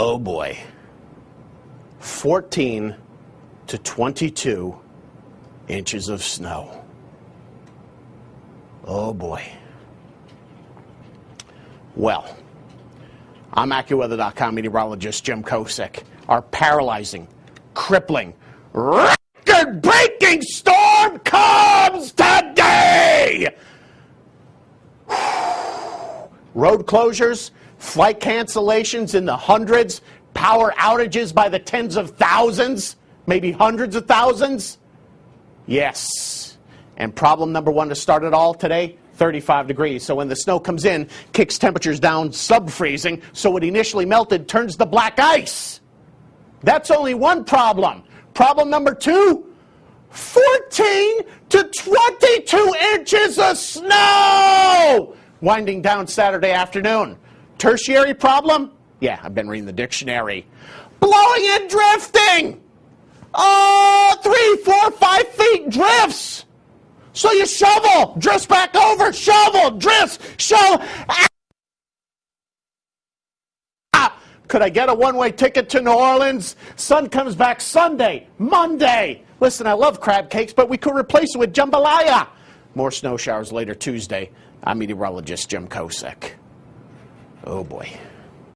Oh boy. 14 to 22 inches of snow. Oh boy. Well, I'm AccuWeather.com meteorologist Jim Kosek. Our paralyzing, crippling, record breaking storm comes today! Road closures, flight cancellations in the hundreds, power outages by the tens of thousands, maybe hundreds of thousands. Yes. And problem number one to start it all today 35 degrees. So when the snow comes in, kicks temperatures down sub freezing, so what initially melted turns to black ice. That's only one problem. Problem number two 14 to 22 inches of snow! Winding down Saturday afternoon. Tertiary problem? Yeah, I've been reading the dictionary. Blowing and drifting! Oh, three, four, five feet drifts! So you shovel, drifts back over, shovel, drifts, shovel. Ah! Could I get a one way ticket to New Orleans? Sun comes back Sunday, Monday. Listen, I love crab cakes, but we could replace it with jambalaya. More snow showers later Tuesday. I'm meteorologist Jim Kosek. Oh boy.